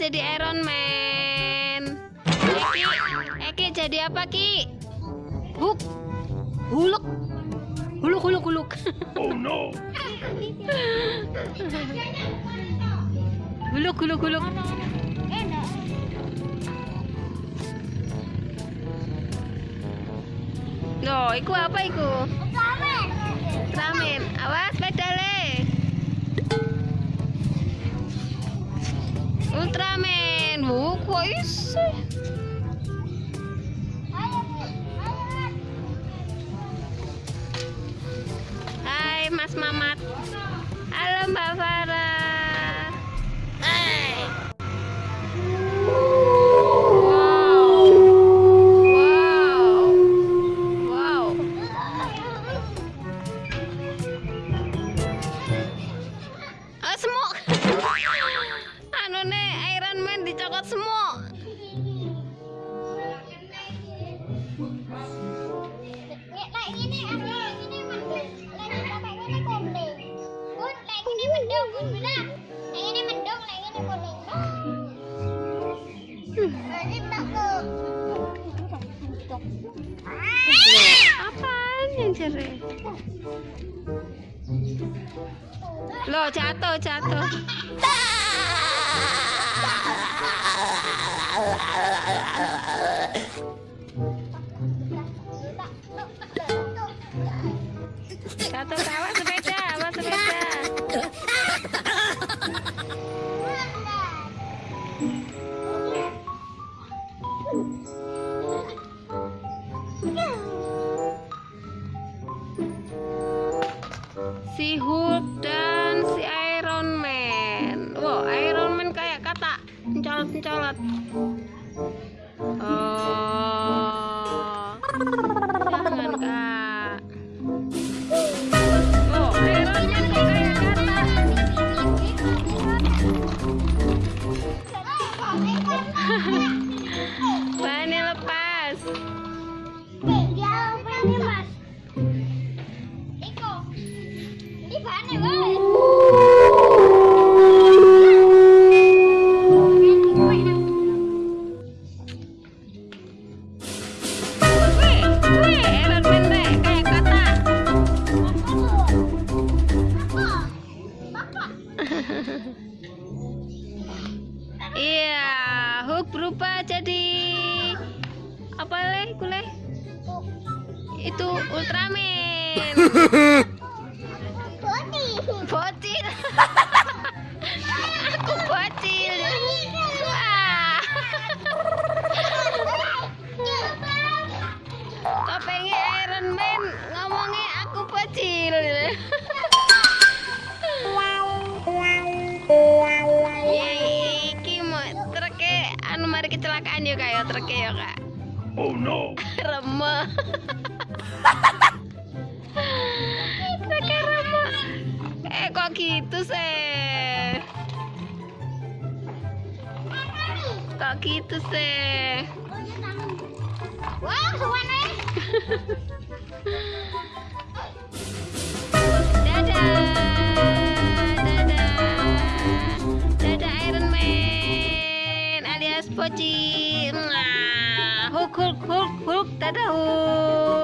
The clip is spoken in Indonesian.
jadi Iron Man. Eki, Eki jadi apa Ki? Hulk, Hulk, Hulk, Hulk, Hulk. Oh no! Hulk, Hulk, Hulk. Loh, iku apa iku? Ramen. Awas pedale. Ultraman. Wuh, kok iso? Hai Mas Mamat. Halo Mbak Farah. Man dicokot semuk. Apaan yang cerai? Loh, jatuh, jatuh. Jatuh ke awas sepeda, awas sepeda. Si Hulk dan si Iron Man. Wow, Iron Man kayak kata mencolot-mencolot. Berubah jadi apa leh, kuleh? Itu Ultraman. Bocil. Aku bocil. Wah. Kopengnya Iron Man ngomongnya aku bocil. anu mari kecelakaan ya kak ya treke ya kak. Oh no! Remeh. Treke remeh. Eh kok gitu sih? Kok gitu sih? Wah, warna Mwah. Hulk Hulk Hulk Hulk dadah Hulk.